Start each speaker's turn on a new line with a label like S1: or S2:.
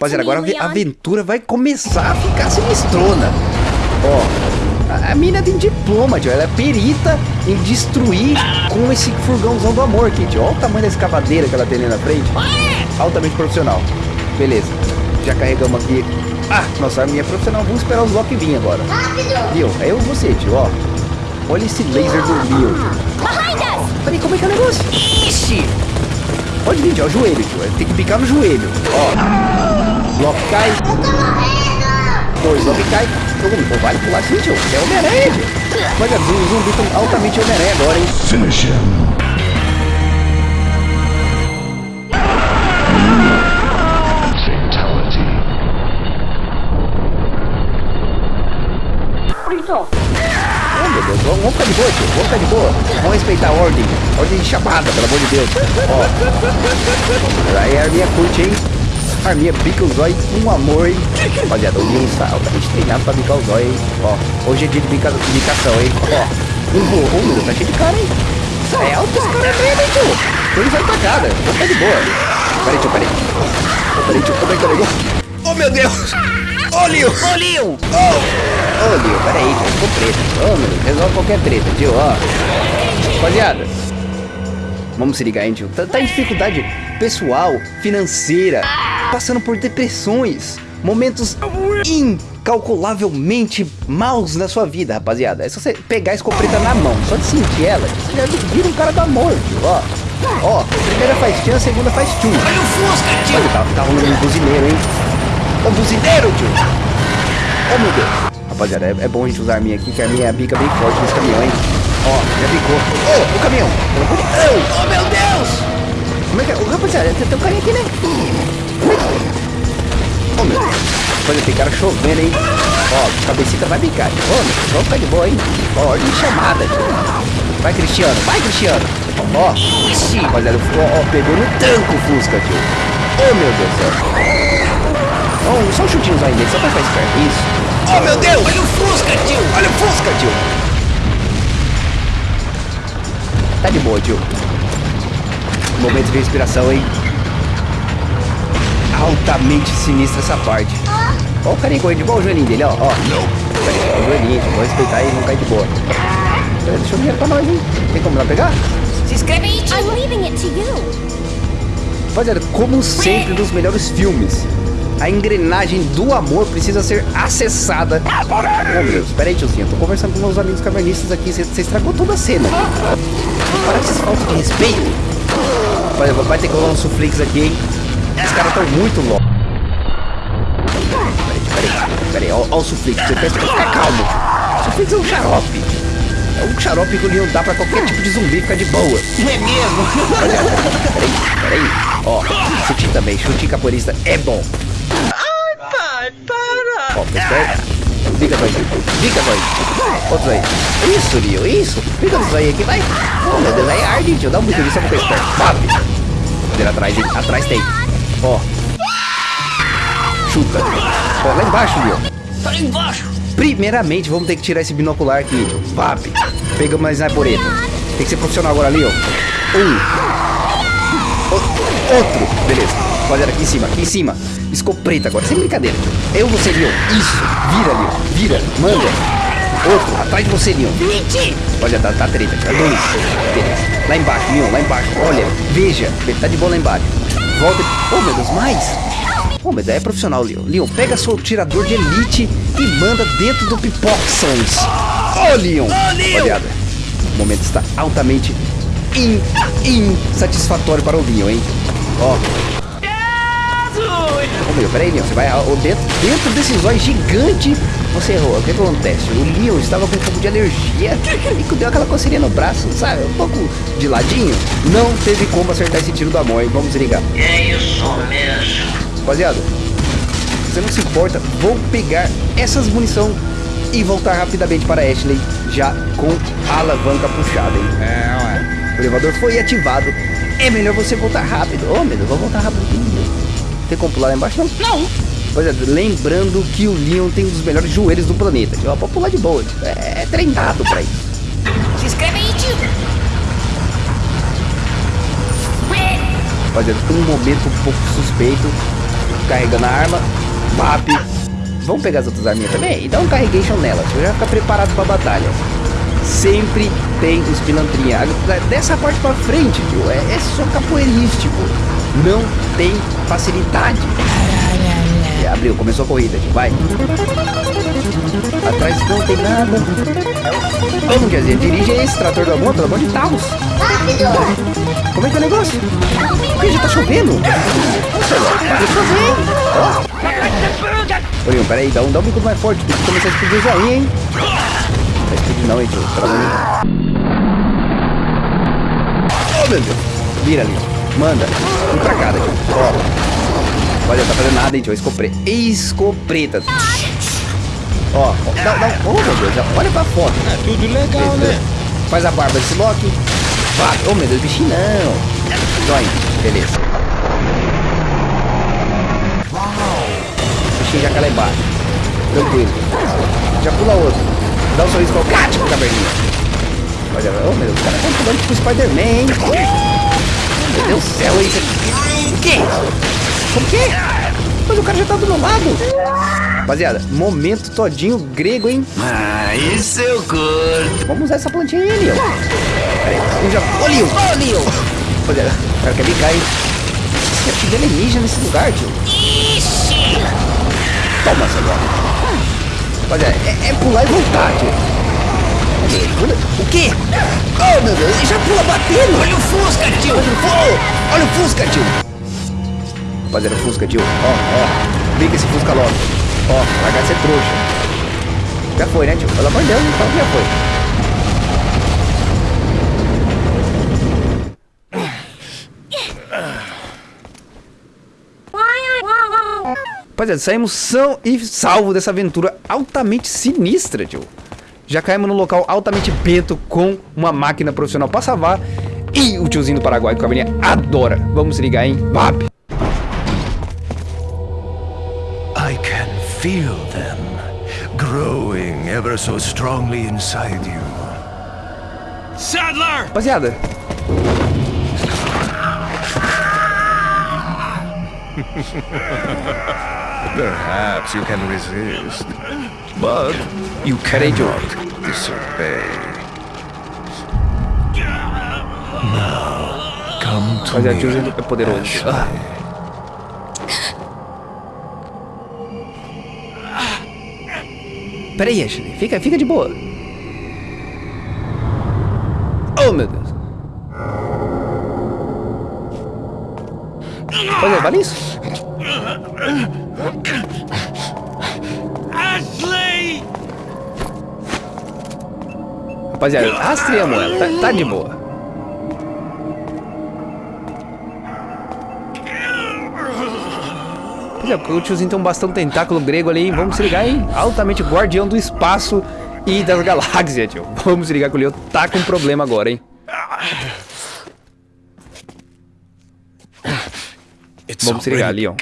S1: Rapaziada, agora a aventura vai começar a ficar sinistrona. Ó, a, a mina tem diploma, tio. Ela é perita em destruir com esse furgãozão do amor aqui, tio. Olha o tamanho da escavadeira que ela tem ali na frente. Altamente profissional. Beleza. Já carregamos aqui. Ah, nossa arminha é profissional. Vamos esperar os Loki vir agora.
S2: Rápido!
S1: Viu? É eu e você, tio, ó. Olha esse laser do Leo. Peraí, como é que é o negócio? Ixi! Pode vir, tio, o joelho, tio. Tem que picar no joelho. Ó. Loki cai.
S2: Eu tô morrendo!
S1: Dois Loki cai. Pô, vale pular assim, tio. É Homem-Aranha, tio. Olha, os zumbis estão altamente Homem-Aranha agora, hein?
S3: Finish him. Fatality.
S1: Oh, meu Deus, vamos, ficar de boa, tio. Vamos ficar de boa. Vamos respeitar a ordem. Ordem de chamada, pelo amor de Deus. Ó. Aí a arminha curte, hein? A arminha pica os olhos com amor, hein? Rapaziada, o Leon está altamente treinado pra bicar os olhos, hein? Ó, hoje é dia de bica, bicação, hein? Ó, um burro, meu Deus, tá cheio de cara, hein? É alto esse cara mesmo, hein, tio? Ele vai tacada. Vamos ficar de boa. Peraí, tio, peraí. Peraí, tio, como é que é o negócio? Oh, meu Deus! Ô, Leon! Ô, Leon! Ô! Ô, Leon, peraí, tio, ficou preto. Ô, meu Deus, resolve qualquer treta, tio, ó. Rapaziada, vamos se ligar, hein, tio? Tá, tá em dificuldade pessoal, financeira, passando por depressões, momentos incalculavelmente maus na sua vida, rapaziada. É só você pegar a escopeta na mão, só de sentir ela, você já vira um cara do amor, tio, ó. Ó, a primeira faz tchan, a segunda faz tchum. Olha o Fusca, tio! Olha, tá, tá rolando um buzineiro, hein? Ô, buzineiro, tio! Oh, meu Deus. Rapaziada, é, é bom a gente usar a arminha aqui, que a minha é bica bem forte nesse caminhão, hein? Ó, já bicou. Ô, o caminhão! Deus! Oh, meu Deus! Como é que é? Ô, rapaziada, tem, tem um carinha aqui, né? Que... Oh, meu Deus. Rapaziada, tem cara chovendo, hein? Ó, cabecita vai bicar. Ô, meu Deus, vamos ficar de boa, hein? Ó, ordem de chamada. Vai, Cristiano. Vai, Cristiano. Ó, ixi, rapaziada, ó, ó, pegou no tranco o Fusca, tio. Oh, meu Deus do céu. Oh, só um chutinho ainda, só pra ficar esperto. Isso. Oh, meu Deus! Olha o Fusca, tio! Olha o Fusca, tio! Tá de boa, tio. Momento de respiração, hein? Altamente sinistra essa parte. Ó o carinha correndo de boa o joelhinho dele, ó. ó. O joelhinho, vou respeitar e não cair de boa. Peraí, Deixa eu ver pra nós, hein? Tem como lá pegar?
S2: Se inscreve aí, tio! I'm leaving it to you.
S1: Rapaziada, como sempre nos melhores filmes, a engrenagem do amor precisa ser acessada. Oh, meu Deus, peraí, tiozinho, eu tô conversando com meus amigos cavernistas aqui, você estragou toda a cena. Para com falta de respeito. Olha, vai ter que rolar um suflix aqui, hein? Os caras estão muito loucos. Peraí, peraí, peraí, ó o suflix, você pensa que ficar calmo. O suflix é um xarope. É um xarope que o Leon dá pra qualquer tipo de zumbi ficar de boa.
S4: É mesmo?
S1: Olha, peraí, peraí. Ó, chute também, chute capoeirista é bom.
S4: Pai, para!
S1: Ó, perto. Fica dois aí. Fica dois. Outro aí. Isso, Leo, isso. Fica dos aí aqui, vai. Oh, meu Deus, aí arde, tio. Dá um bico ter esperto. Papi. Dele atrás, hein? Atrás tem. Ó. Chuta. Ó, lá embaixo, Leo.
S4: Tá lá embaixo!
S1: Primeiramente, vamos ter que tirar esse binocular aqui, tio. Papi. Pegamos mais snipereta. Tem que ser profissional agora, Leo. Um. O- outro. Beleza. Rapaziada, aqui em cima, aqui em cima. Escopeta agora, sem brincadeira. Eu, você, Leon. Isso. Vira, Leon. Vira. Manda. Outro. Atrás de você, Leon. Olha, tá, tá treta, tio. É dois. Beleza. Lá embaixo, Leon. Lá embaixo. Olha. Veja. Tá de boa lá embaixo. Volta. Oh, meu Deus, mais. Oh, mas daí é profissional, Leon. Leon, pega seu tirador de elite e manda dentro do Pipoxons. Ô, Leon. Rapaziada, o momento está altamente in, insatisfatório para o Leon, hein? Ó. Ô, meu, peraí, Leon. Você vai ó, dentro, dentro desse zóio gigante. Você errou. O que acontece? O Leon estava com um pouco de alergia e deu aquela coceirinha no braço, sabe? Um pouco de ladinho. Não teve como acertar esse tiro do amor, hein? Vamos desligar.
S4: É isso mesmo.
S1: Rapaziada, você não se importa, vou pegar essas munição e voltar rapidamente para Ashley, já com a alavanca puxada, hein? É, ué. O elevador foi ativado. É melhor você voltar rápido. Oh, meu Deus, vou voltar rápido aqui. Tem como pular lá embaixo? Não.
S4: Não!
S1: Rapaziada, lembrando que o Leon tem um dos melhores joelhos do planeta. Ó, pode pular de boa. tio. É treinado pra isso.
S2: Se inscreve aí, tio!
S1: Rapaziada, um momento um pouco suspeito. carregando a arma. Bap. Vamos pegar as outras arminhas também e dar um carregation nelas. Eu já ficar preparado pra batalha. Sempre tem os pilantrinha. Dessa parte pra frente, tio, é, é só capoeirístico. Não tem facilidade. E abriu, começou a corrida. Vai. Atrás não tem nada. Como quer dizer, dirige esse trator do amor, pelo amor de Deus.
S2: Rápido!
S1: Como é que é o negócio? Porque já tá chovendo? Nossa, vai chover, Ó. Orion, peraí, dá um, dá um bico mais forte. Tem que começar a explodir joinha, hein? Não explodir não, hein, tio. Pelo amor de Oh, meu Deus. Vira ali. Manda. Vem pra cá, tio. Ó. Olha, tá fazendo nada, hein, tio. Escopre... Escopreta. Ó, ó, dá, dá, oh meu Deus, já olha pra foto.
S3: É tudo legal, né?
S1: Faz a barba desse Loki. Vai, oh meu Deus, bichinho não. Joinha, beleza. Bichinho já cala embaixo. Tranquilo. Já pula outro. Dá um sorriso o gato caverninha. Olha, oh meu Deus, o cara tá pulando tipo Spider-Man, hein? Meu Deus do céu, isso aqui. O quê? Como que é? Mas o cara já tá do meu lado. Rapaziada, momento todinho grego, hein?
S3: Ah, isso eu curto.
S1: Vamos usar essa plantinha aí, Leon. Pera aí, eu já... Ô, Leon! Ô, Leon! Rapaziada, o cara quer brincar, hein? Quer te alienígena nesse lugar, tio.
S2: Ixi!
S1: Toma essa agora. Rapaziada, é, é pular e voltar, tio. O quê? Oh, meu Deus, ele já pula batendo. Olha o Fusca, tio. Olha o Fusca, olha o Fusca, tio. Rapaziada, o Fusca, tio. Ó, ó. Brinca esse Fusca logo. Ó, de ser trouxa. Já foi, né, tio? Pelo amor de Deus, que já foi. Rapaziada, saímos são e salvo dessa aventura altamente sinistra, tio. Já caímos num local altamente bento com uma máquina profissional pra salvar. E o tiozinho do Paraguai que o Caverninha adora. Vamos se ligar, hein? Vap!
S5: I can feel them growing ever so strongly inside you.
S3: Sadler!
S1: Rapaziada,
S5: Perhaps you can resist, but you cannot disobey. Now, come to
S1: rapaziada, o
S5: me.
S1: tiozinho é poderoso. Ah. Peraí, Ashley. Fica, fica de boa. Oh, meu Deus. Rapaziada, vale isso? Rapaziada, rastreamos ela. Tá, tá de boa. Rapaziada, o tiozinho tem um bastão tentáculo grego ali, hein? Vamos se ligar, hein? Altamente guardião do espaço e das galáxias, tio. Vamos se ligar que o Leo tá com problema agora, hein? Vamos se ligar,
S5: already
S1: Leon.